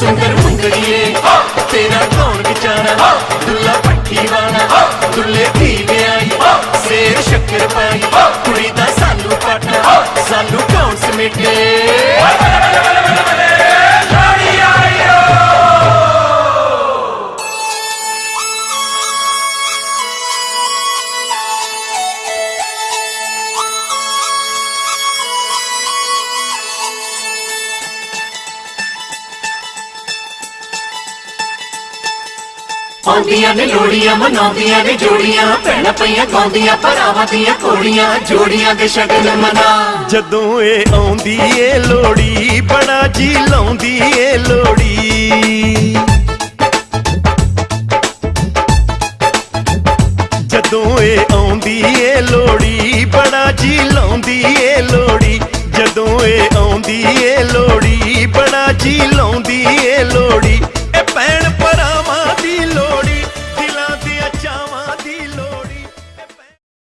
सुंदर मुंगड़िए। तेरा कौन बेचारा? दुल्ला पट्टी वाला। दुल्ले धी ब्याई। शेर शक्कर पाई। कुड़ी दा सालू पाटा। सालू कौन समेटे? ਆਉਂਦੀਆਂ ਨੇ ਲੋੜੀਆਂ, ਮਨਾਉਂਦੀਆਂ ਨੇ ਜੋੜੀਆਂ, ਭੈਣਾਂ ਪਈਆਂ ਗਾਉਂਦੀਆਂ, ਭਰਾਵਾਂ ਦੀਆਂ ਕੋੜੀਆਂ ਜੋੜੀਆਂ ਦੇ ਸ਼ਗਨ ਮਨਾ। ਜਦੋਂ ਇਹ ਆਉਂਦੀ ਏ ਲੋੜੀ, ਬੜਾ ਜੀ ਲਾਉਂਦੀ ਏ ਲੋੜੀ। ਜਦੋਂ ਇਹ ਆਉਂਦੀ ਏ ਲੋੜੀ, ਬੜਾ ਜੀ ਲਾਉਂਦੀ ਏ ਲੋੜੀ। ਜਦੋਂ ਇਹ ਆਉਂਦੀ ਏ ਲੋੜੀ, ਬੜਾ ਜੀ ਲਾਉਂਦੀ